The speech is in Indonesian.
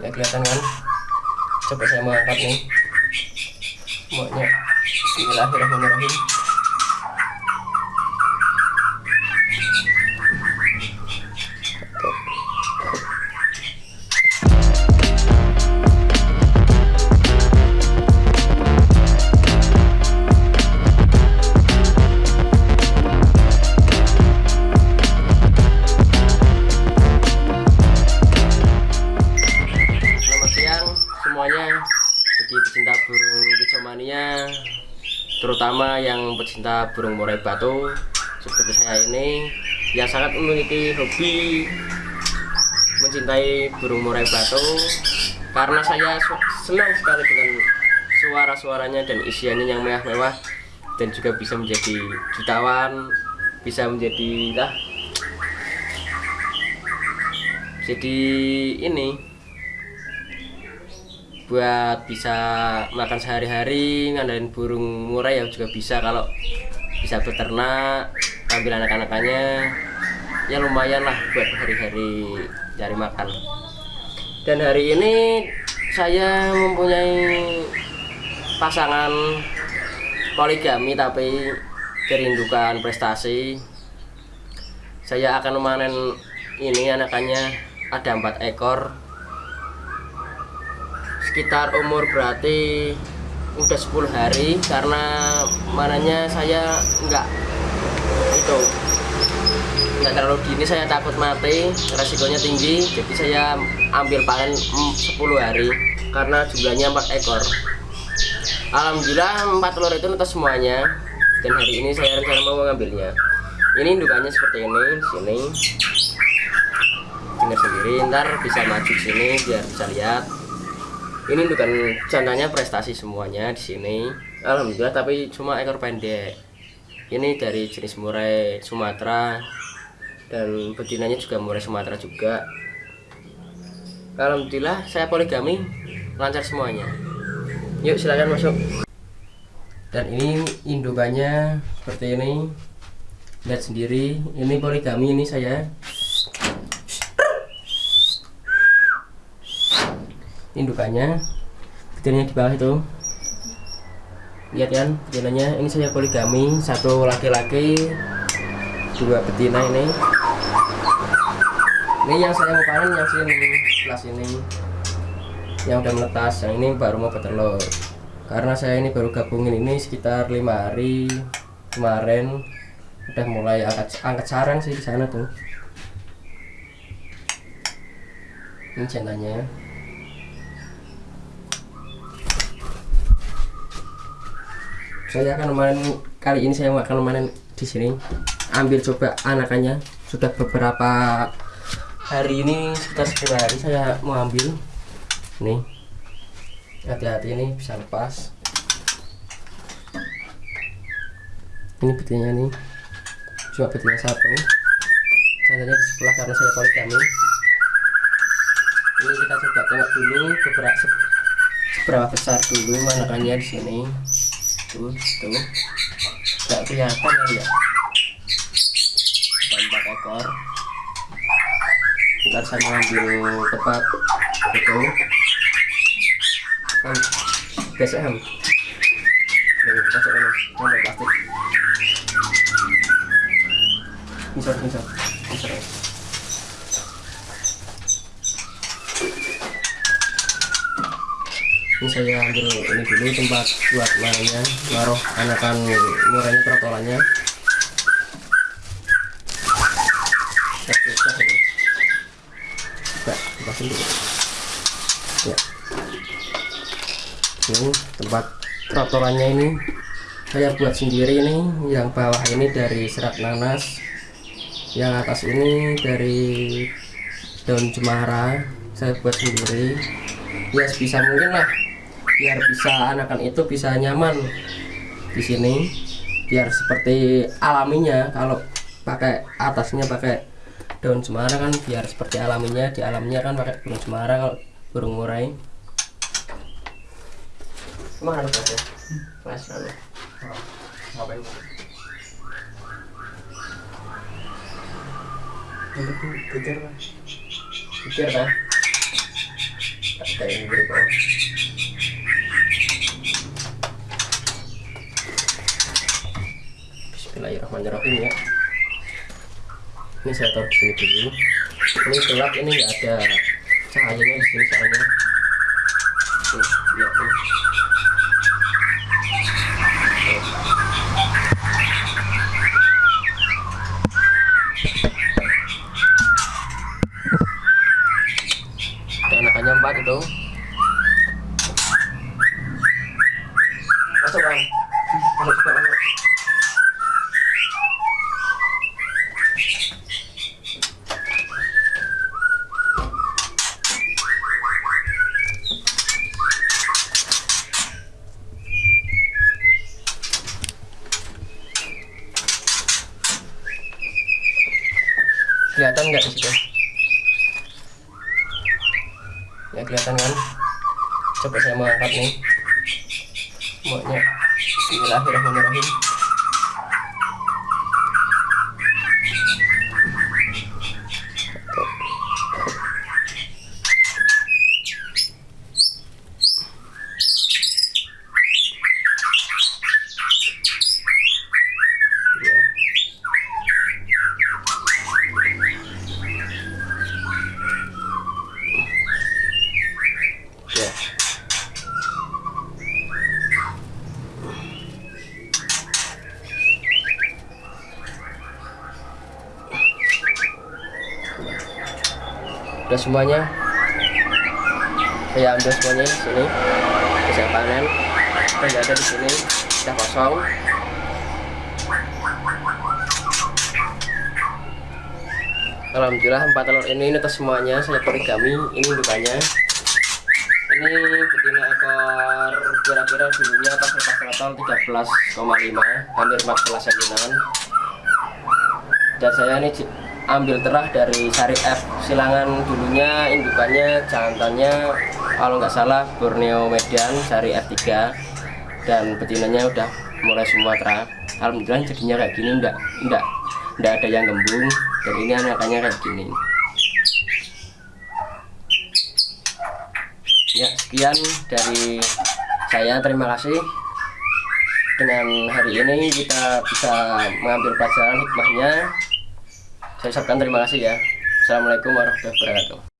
ya kelihatan kan? Coba saya mau angkat nih. Semuanya Bismillahirrahmanirrahim terutama yang pecinta burung murai batu seperti saya ini yang sangat memiliki hobi mencintai burung murai batu karena saya senang sekali dengan suara-suaranya dan isiannya yang mewah-mewah dan juga bisa menjadi jutawan bisa menjadi lah jadi ini buat bisa makan sehari-hari ngandalin burung murai ya juga bisa. Kalau bisa beternak ambil anak-anakannya ya lumayan lah buat hari-hari cari makan. Dan hari ini saya mempunyai pasangan poligami tapi kerindukan prestasi. Saya akan memanen ini anakannya ada empat ekor sekitar umur berarti udah 10 hari karena mananya saya enggak itu enggak terlalu dini saya takut mati resikonya tinggi jadi saya ambil panen mm, 10 hari karena jumlahnya 4 ekor. Alhamdulillah 4 telur itu netas semuanya dan hari ini saya rencana mau mengambilnya. Ini indukannya seperti ini sini. Dengar sendiri ntar bisa maju sini biar bisa lihat ini bukan jantannya prestasi semuanya di sini. Alhamdulillah tapi cuma ekor pendek. Ini dari jenis murai Sumatera dan betinanya juga murai Sumatera juga. Alhamdulillah saya poligami lancar semuanya. Yuk silakan masuk. Dan ini indukannya seperti ini. Lihat sendiri ini poligami ini saya indukannya. Betinanya di bawah itu. Lihat kan betinanya ini saya poligami. Satu laki-laki. Dua betina ini. Ini yang saya mau panen yang sini. Sebelah sini yang udah menetas yang ini baru mau bertelur karena saya ini baru gabungin ini sekitar lima hari kemarin. Udah mulai angkat angkat sarang sih di sana tuh. Ini jantannya saya akan memanen kali ini saya akan memanen di sini ambil coba anakannya. Sudah beberapa hari ini sekitar 10 hari saya mau ambil. Nih hati-hati ini bisa lepas. Ini betinanya nih. Cuma betinanya satu. Jantannya di sebelah karena saya poligami. Ini kita coba tengok dulu beberapa seberapa besar dulu anakannya di sini tuh tuh nggak kelihatan ya ya empat ekor ntar saya ambil tempat itu kan biasa ham nih masuk plastik saya ambil ini dulu tempat buat mainnya naruh anakan murahnya lepasin dulu. ya ini tempat trotolannya ini. Saya buat sendiri ini yang bawah ini dari serat nanas yang atas ini dari daun cemara. Saya buat sendiri. Ya sebisa mungkin lah biar bisa anakan itu bisa nyaman di sini. Biar seperti alaminya kalau pakai atasnya pakai daun cemara kan biar seperti alaminya di alamnya kan pakai daun cemara kalau burung murai. Ke mana lu Mas? mas lalu ngapain? Kejar kejar lah kejar kayak ini bro Bismillahirrahmanirrahim ya. Ini saya taruh sini dulu. Ini gelap ini nggak ada cahayanya di sini soalnya. Tuh, lihat dan anakannya empat itu masuk bang masuk masuk masuk kelihatan nggak di situ? Ya kelihatan kan? Coba saya mau angkat nih. Semuanya Bismillahirrahmanirrahim ya ya udah semuanya. Saya ambil semuanya di sini. Saya panen. Dan ada di sini. Sudah kosong. Alhamdulillah empat telur ini ini semuanya saya poligami ini indukannya ini betina ekor kira-kira dulunya pas lepas total 13,5 hampir 14 sajian. Dan saya ini ambil terah dari sari F. Silangan dulunya indukannya jantannya kalau nggak salah Borneo Medan sari F3 dan betinanya udah mulai Sumatera Alhamdulillah jadinya kayak gini enggak enggak enggak ada yang gembung. Dan ini anakannya kayak gini. Ya sekian dari saya. Terima kasih. Dengan hari ini kita bisa mengambil pelajaran hikmahnya saya ucapkan terima kasih ya. Assalamualaikum warahmatullahi wabarakatuh